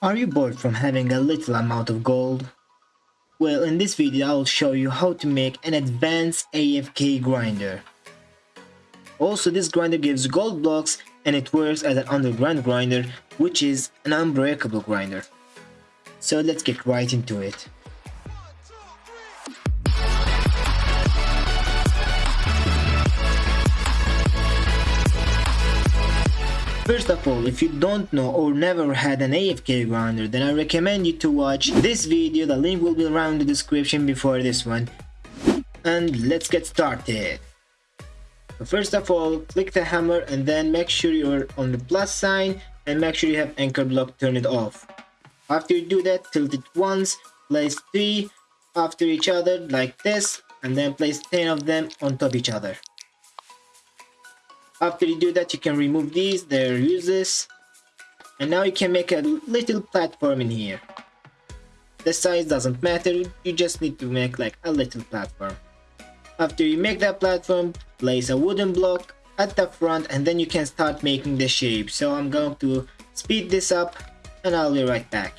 Are you bored from having a little amount of gold? Well, in this video I will show you how to make an advanced AFK grinder. Also, this grinder gives gold blocks and it works as an underground grinder, which is an unbreakable grinder. So let's get right into it. First of all, if you don't know or never had an AFK grinder, then I recommend you to watch this video, the link will be around the description before this one. And let's get started. First of all, click the hammer and then make sure you're on the plus sign and make sure you have anchor block turn it off. After you do that, tilt it once, place 3 after each other like this and then place 10 of them on top each other. After you do that, you can remove these, they're useless. And now you can make a little platform in here. The size doesn't matter, you just need to make like a little platform. After you make that platform, place a wooden block at the front and then you can start making the shape. So I'm going to speed this up and I'll be right back.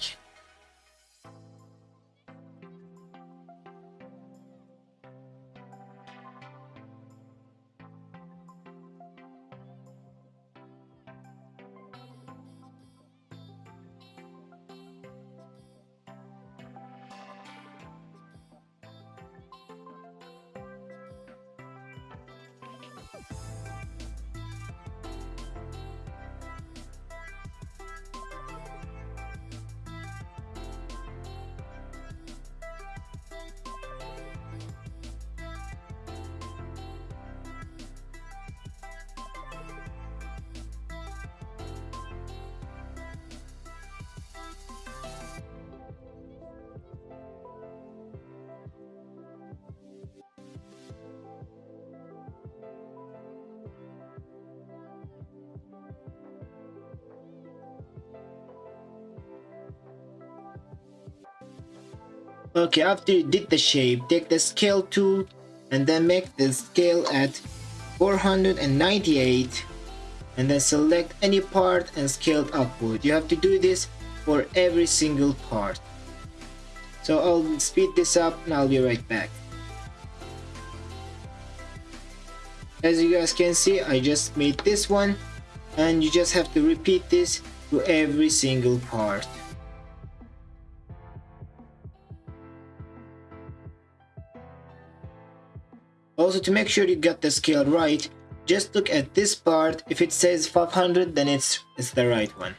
Okay, after you did the shape, take the scale tool and then make the scale at 498 and then select any part and scale upward. You have to do this for every single part. So I'll speed this up and I'll be right back. As you guys can see, I just made this one and you just have to repeat this to every single part. Also to make sure you got the scale right, just look at this part, if it says 500 then it's, it's the right one.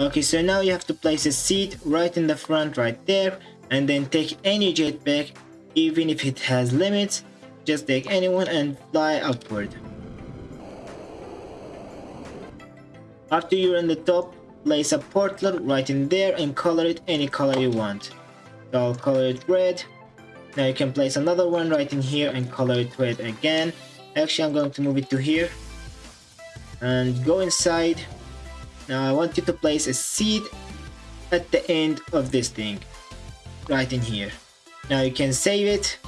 Okay, so now you have to place a seat right in the front right there and then take any jetpack even if it has limits just take anyone and fly upward. After you're on the top, place a portal right in there and color it any color you want. So I'll color it red. Now you can place another one right in here and color it red again. Actually, I'm going to move it to here. And go inside now I want you to place a seed at the end of this thing, right in here. Now you can save it.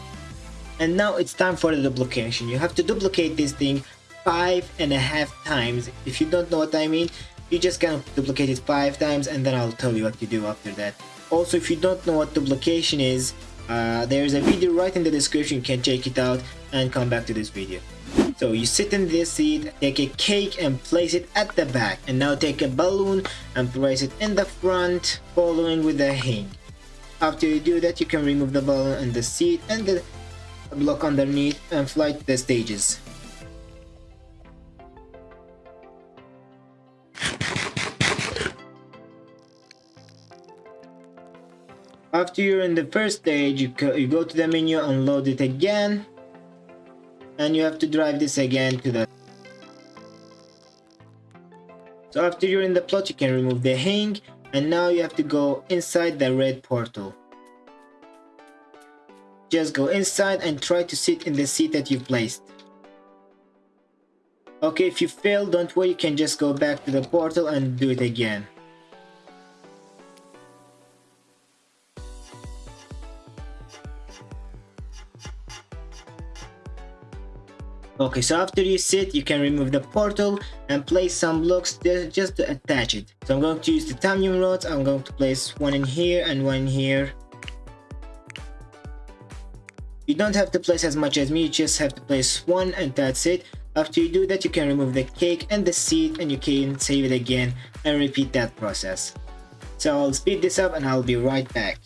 And now it's time for the duplication. You have to duplicate this thing five and a half times. If you don't know what I mean, you just gonna duplicate it five times and then I'll tell you what to do after that. Also, if you don't know what duplication is, uh, there's a video right in the description, you can check it out and come back to this video. So you sit in this seat, take a cake and place it at the back. And now take a balloon and place it in the front, following with the hang. After you do that, you can remove the balloon and the seat and the block underneath and fly to the stages. After you're in the first stage, you, you go to the menu and load it again and you have to drive this again to the so after you're in the plot you can remove the hang and now you have to go inside the red portal. Just go inside and try to sit in the seat that you placed. Okay if you fail don't worry you can just go back to the portal and do it again Okay, so after you sit, you can remove the portal and place some blocks there just to attach it. So I'm going to use the titanium rods. I'm going to place one in here and one in here. You don't have to place as much as me, you just have to place one and that's it. After you do that, you can remove the cake and the seed and you can save it again and repeat that process. So I'll speed this up and I'll be right back.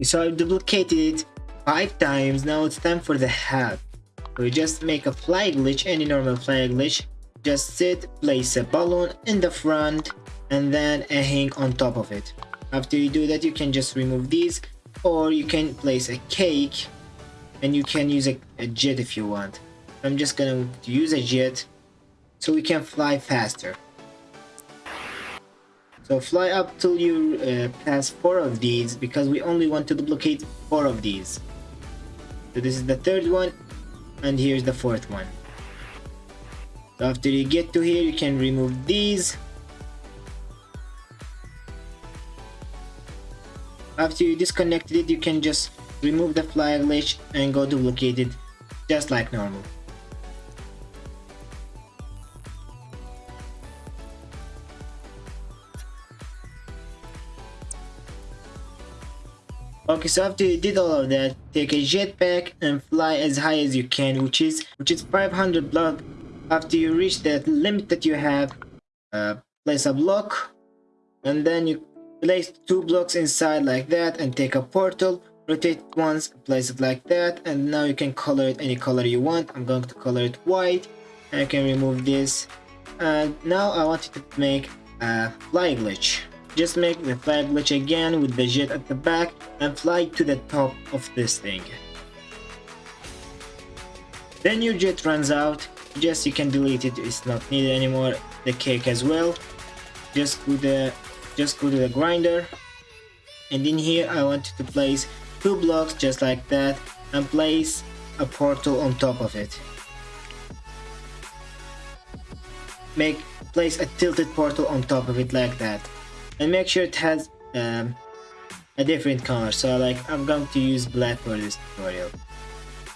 So I duplicated it 5 times, now it's time for the hat. We just make a fly glitch, any normal fly glitch. Just sit, place a balloon in the front and then a hang on top of it. After you do that you can just remove these or you can place a cake and you can use a, a jet if you want. I'm just gonna use a jet so we can fly faster. So fly up till you uh, pass 4 of these because we only want to duplicate 4 of these. So this is the third one and here's the fourth one. So after you get to here you can remove these. After you disconnected it you can just remove the fly glitch and go duplicate it just like normal. Okay, so after you did all of that, take a jetpack and fly as high as you can, which is which is 500 block. After you reach that limit that you have, uh, place a block, and then you place two blocks inside like that, and take a portal. Rotate once, place it like that, and now you can color it any color you want. I'm going to color it white, and I can remove this. And now I want to make a fly glitch. Just make the fly glitch again with the jet at the back and fly to the top of this thing. Then your jet runs out, just you can delete it, it's not needed anymore. The cake as well. Just go the just go to the grinder. And in here I want to place two blocks just like that and place a portal on top of it. Make place a tilted portal on top of it like that and make sure it has um, a different color. So like I'm going to use black for this tutorial.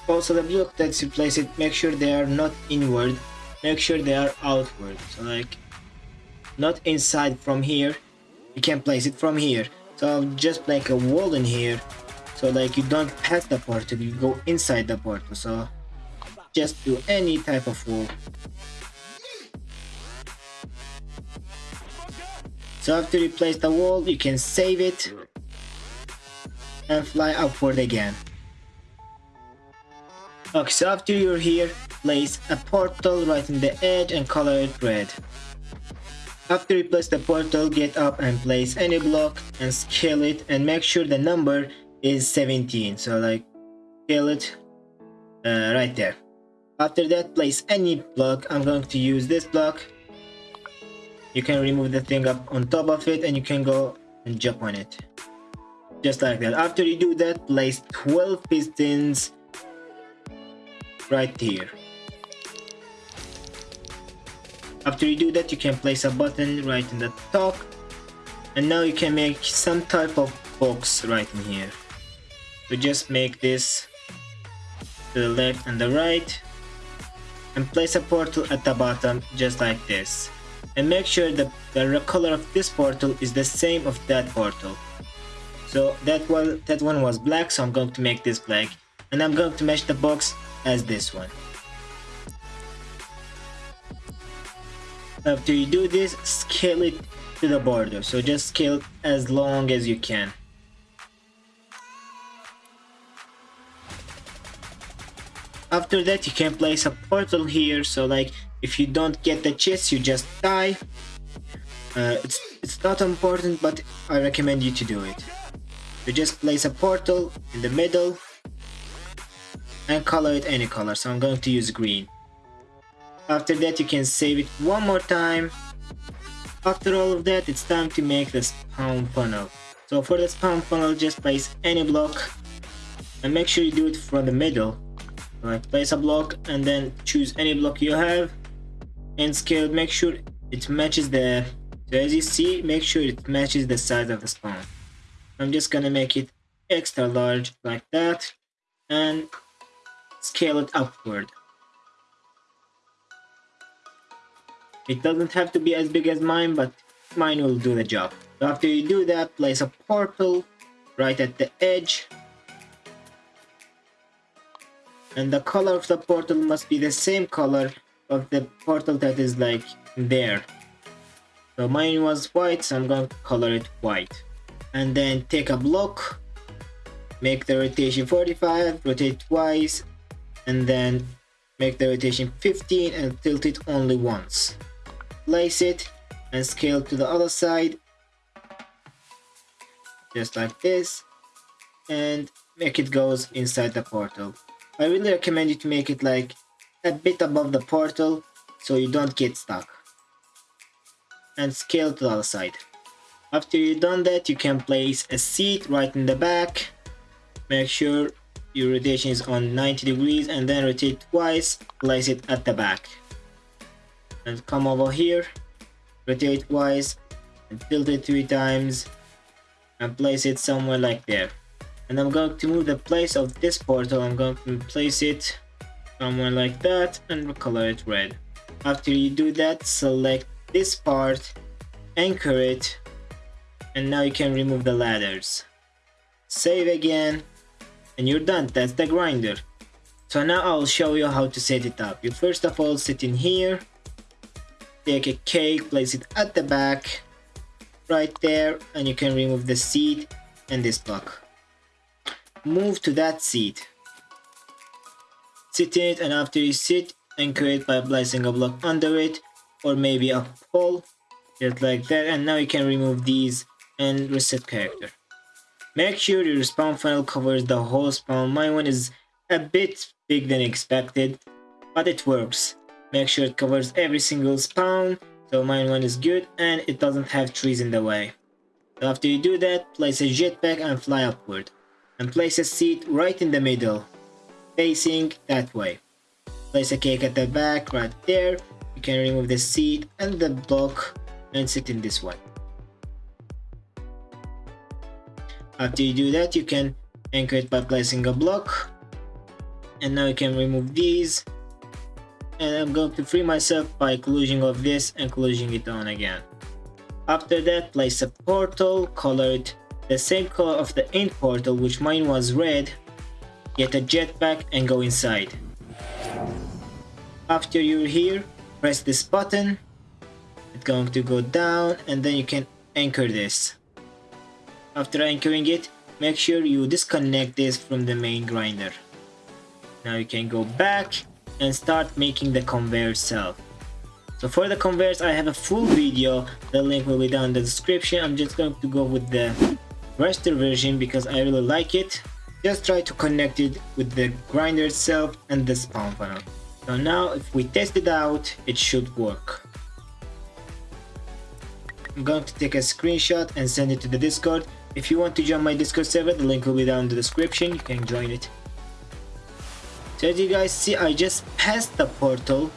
Also the block that you place it. Make sure they are not inward. Make sure they are outward. So like not inside from here. You can place it from here. So I'll just like a wall in here. So like you don't pass the portal. You go inside the portal. So just do any type of wall So after you place the wall, you can save it and fly upward again. Okay, so after you're here, place a portal right in the edge and color it red. After you place the portal, get up and place any block and scale it and make sure the number is 17. So like scale it uh, right there. After that, place any block. I'm going to use this block you can remove the thing up on top of it and you can go and jump on it. Just like that. After you do that place 12 pistons right here. After you do that you can place a button right in the top. And now you can make some type of box right in here. We just make this to the left and the right. And place a portal at the bottom just like this and make sure that the color of this portal is the same of that portal. So that one that one was black so I'm going to make this black. And I'm going to match the box as this one. After you do this scale it to the border. So just scale as long as you can. After that you can place a portal here. So like if you don't get the chest you just die. Uh, it's it's not important but I recommend you to do it. You just place a portal in the middle and color it any color. So I'm going to use green. After that you can save it one more time. After all of that it's time to make the spawn funnel. So for the spawn funnel just place any block and make sure you do it from the middle. Like place a block and then choose any block you have and scale make sure it matches the so as you see make sure it matches the size of the spawn i'm just gonna make it extra large like that and scale it upward. It doesn't have to be as big as mine but mine will do the job. After you do that place a portal right at the edge. And the color of the portal must be the same color of the portal that is like there. So mine was white so I'm going to color it white. And then take a block make the rotation 45 rotate twice and then make the rotation 15 and tilt it only once. Place it and scale to the other side just like this and make it goes inside the portal. I really recommend you to make it like a bit above the portal so you don't get stuck. And scale to the other side. After you've done that, you can place a seat right in the back. Make sure your rotation is on 90 degrees and then rotate twice, place it at the back. And come over here, rotate twice, and tilt it three times, and place it somewhere like there and I'm going to move the place of this portal I'm going to place it somewhere like that and color it red. After you do that select this part anchor it and now you can remove the ladders. Save again and you're done. That's the grinder. So now I'll show you how to set it up. You first of all sit in here take a cake place it at the back right there and you can remove the seat and this block. Move to that seat. Sit in it and after you sit, anchor it by placing a block under it or maybe a pole just like that and now you can remove these and reset character. Make sure your spawn funnel covers the whole spawn. My one is a bit big than expected, but it works. Make sure it covers every single spawn, so mine one is good and it doesn't have trees in the way. So after you do that, place a jetpack and fly upward and place a seat right in the middle, facing that way. Place a cake at the back right there. You can remove the seat and the block and sit in this one. After you do that, you can anchor it by placing a block. And now you can remove these. And I'm going to free myself by closing off this and closing it on again. After that, place a portal, color it the same color of the end portal which mine was red, get a jetpack and go inside. After you're here, press this button, it's going to go down and then you can anchor this. After anchoring it, make sure you disconnect this from the main grinder. Now you can go back and start making the conveyor itself. So for the conveyors I have a full video, the link will be down in the description. I'm just going to go with the raster version because I really like it. Just try to connect it with the grinder itself and the spawn funnel. So now if we test it out, it should work. I'm going to take a screenshot and send it to the Discord. If you want to join my Discord server, the link will be down in the description, you can join it. So as you guys see, I just passed the portal.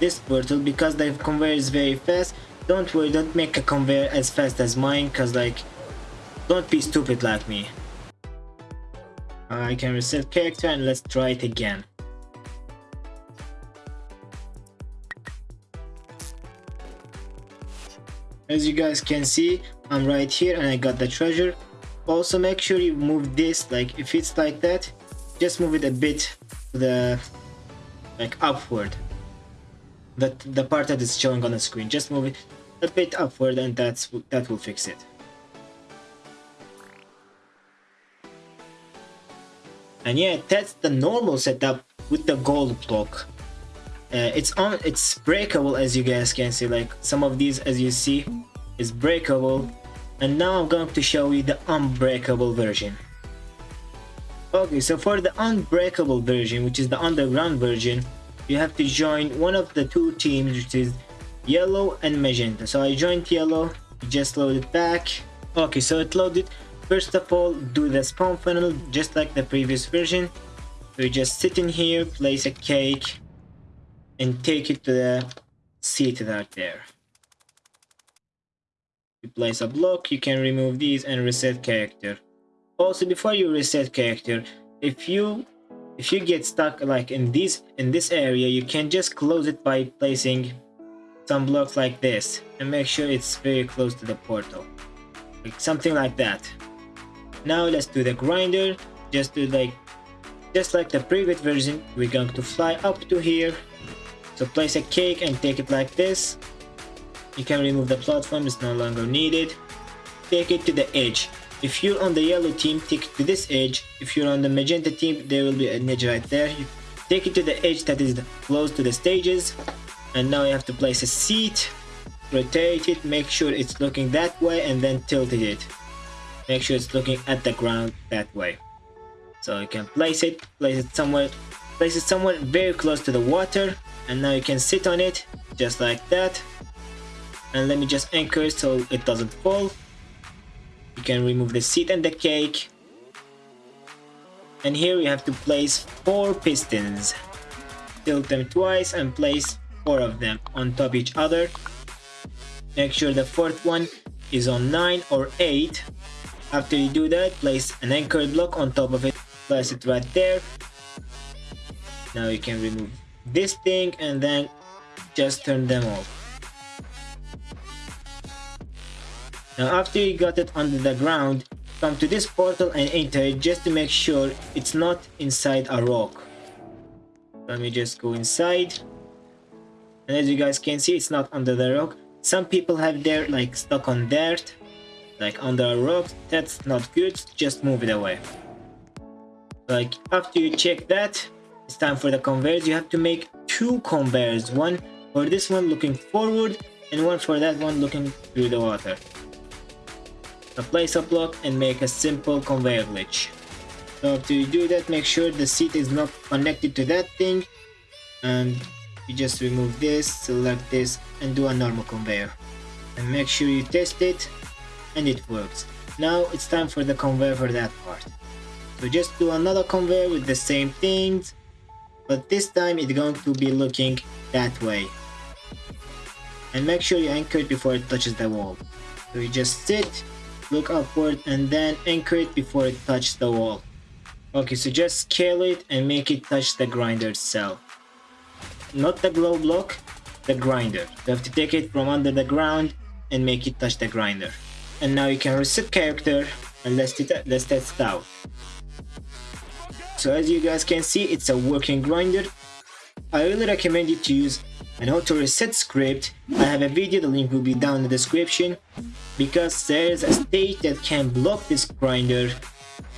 This portal because the conveyor is very fast don't worry don't make a conveyor as fast as mine cause like don't be stupid like me I can reset character and let's try it again. As you guys can see I'm right here and I got the treasure. Also make sure you move this like if it's like that just move it a bit to the like upward. That the part that is showing on the screen. Just move it a bit upward and that's that will fix it and yeah that's the normal setup with the gold block. Uh, it's on it's breakable as you guys can see. Like some of these as you see is breakable. And now I'm going to show you the unbreakable version. Okay so for the unbreakable version which is the underground version you have to join one of the two teams which is yellow and magenta. So I joined yellow just load it back. Okay so it loaded first of all do the spawn funnel just like the previous version. You just sit in here place a cake and take it to the seat right there. You place a block you can remove these and reset character. Also before you reset character if you if you get stuck like in this in this area you can just close it by placing some blocks like this and make sure it's very close to the portal. Like something like that now let's do the grinder just like just like the previous version we're going to fly up to here so place a cake and take it like this you can remove the platform, it's no longer needed. Take it to the edge. If you're on the yellow team, take it to this edge. If you're on the magenta team, there will be an edge right there. You take it to the edge that is close to the stages. And now you have to place a seat, rotate it, make sure it's looking that way and then tilt it. Make sure it's looking at the ground that way. So you can place it, place it somewhere, place it somewhere very close to the water. And now you can sit on it, just like that. And let me just anchor it so it doesn't fall. You can remove the seat and the cake. And here we have to place four pistons. Tilt them twice and place four of them on top each other. Make sure the fourth one is on 9 or 8 after you do that place an anchor block on top of it place it right there now you can remove this thing and then just turn them off Now after you got it under the ground, come to this portal and enter it just to make sure it's not inside a rock. Let me just go inside. And as you guys can see, it's not under the rock. Some people have their like stuck on dirt, like under a rock. That's not good, just move it away. Like after you check that, it's time for the conveyors. You have to make two conveyors. One for this one looking forward and one for that one looking through the water place a block and make a simple conveyor glitch. So after you do that, make sure the seat is not connected to that thing and you just remove this, select this and do a normal conveyor. And make sure you test it and it works. Now it's time for the conveyor for that part. So just do another conveyor with the same things, but this time it's going to be looking that way. And make sure you anchor it before it touches the wall. So you just sit look upward and then anchor it before it touches the wall. Okay, so just scale it and make it touch the grinder itself. Not the glow block, the grinder. You have to take it from under the ground and make it touch the grinder. And now you can reset character and let's, let's test it out. So as you guys can see, it's a working grinder. I really recommend you to use an auto reset script. I have a video, the link will be down in the description because there's a stage that can block this grinder.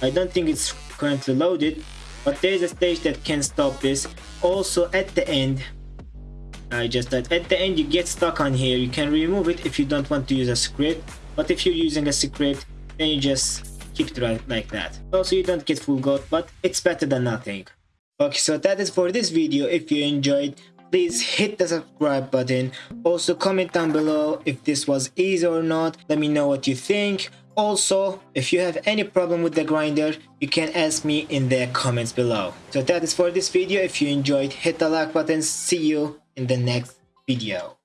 I don't think it's currently loaded, but there's a stage that can stop this. Also at the end, I just at the end you get stuck on here. You can remove it if you don't want to use a script, but if you're using a secret, then you just keep it right like that. Also you don't get full gold, but it's better than nothing. Okay, so that is for this video. If you enjoyed, please hit the subscribe button. Also comment down below if this was easy or not. Let me know what you think. Also if you have any problem with the grinder you can ask me in the comments below. So that is for this video. If you enjoyed hit the like button. See you in the next video